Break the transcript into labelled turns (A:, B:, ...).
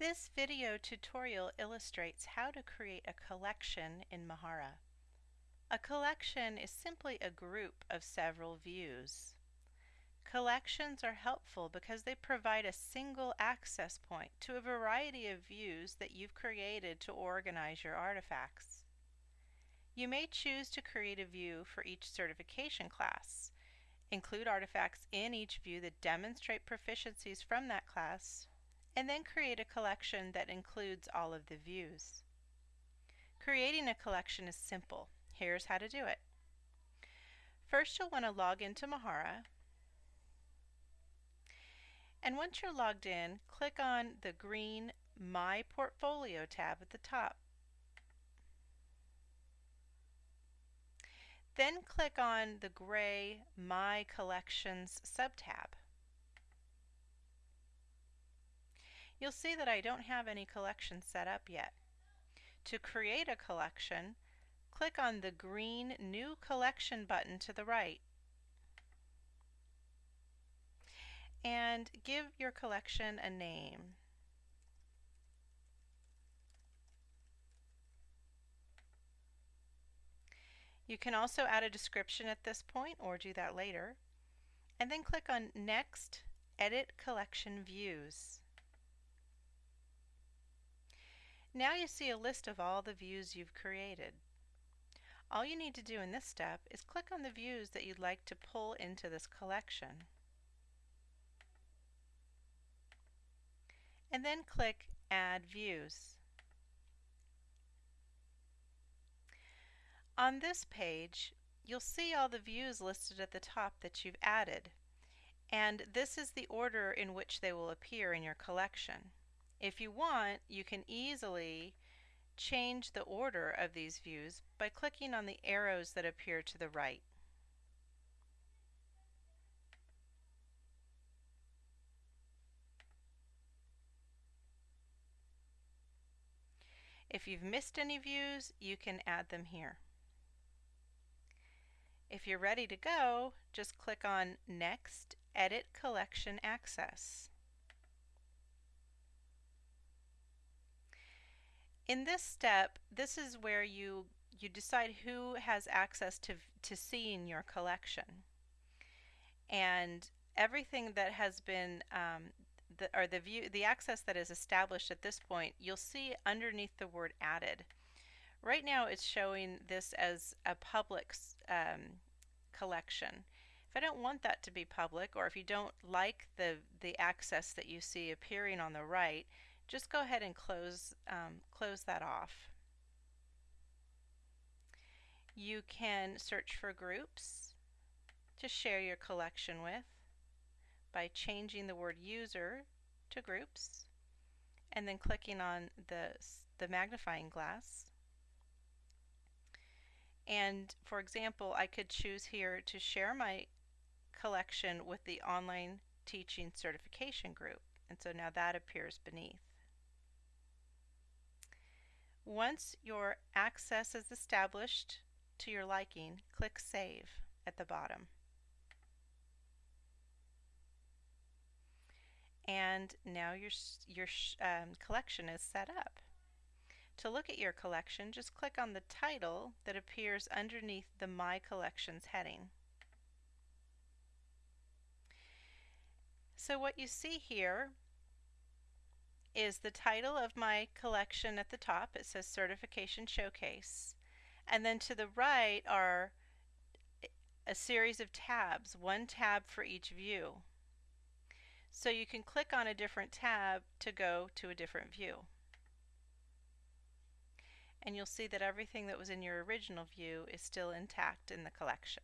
A: This video tutorial illustrates how to create a collection in Mahara. A collection is simply a group of several views. Collections are helpful because they provide a single access point to a variety of views that you've created to organize your artifacts. You may choose to create a view for each certification class, include artifacts in each view that demonstrate proficiencies from that class, and then create a collection that includes all of the views. Creating a collection is simple. Here's how to do it. First you'll want to log into Mahara and once you're logged in, click on the green My Portfolio tab at the top. Then click on the gray My Collections subtab. You'll see that I don't have any collection set up yet. To create a collection, click on the green New Collection button to the right and give your collection a name. You can also add a description at this point or do that later. And then click on Next, Edit Collection Views. Now you see a list of all the views you've created. All you need to do in this step is click on the views that you'd like to pull into this collection. And then click Add Views. On this page, you'll see all the views listed at the top that you've added. And this is the order in which they will appear in your collection. If you want, you can easily change the order of these views by clicking on the arrows that appear to the right. If you've missed any views, you can add them here. If you're ready to go, just click on Next, Edit Collection Access. In this step, this is where you, you decide who has access to, to seeing your collection. And everything that has been, um, the, or the view, the access that is established at this point, you'll see underneath the word added. Right now it's showing this as a public um, collection. If I don't want that to be public, or if you don't like the, the access that you see appearing on the right, just go ahead and close, um, close that off. You can search for groups to share your collection with by changing the word user to groups and then clicking on the, the magnifying glass. And for example, I could choose here to share my collection with the online teaching certification group. And so now that appears beneath. Once your access is established to your liking, click Save at the bottom. And now your, your um, collection is set up. To look at your collection, just click on the title that appears underneath the My Collections heading. So what you see here is the title of my collection at the top. It says Certification Showcase. And then to the right are a series of tabs, one tab for each view. So you can click on a different tab to go to a different view. And you'll see that everything that was in your original view is still intact in the collection.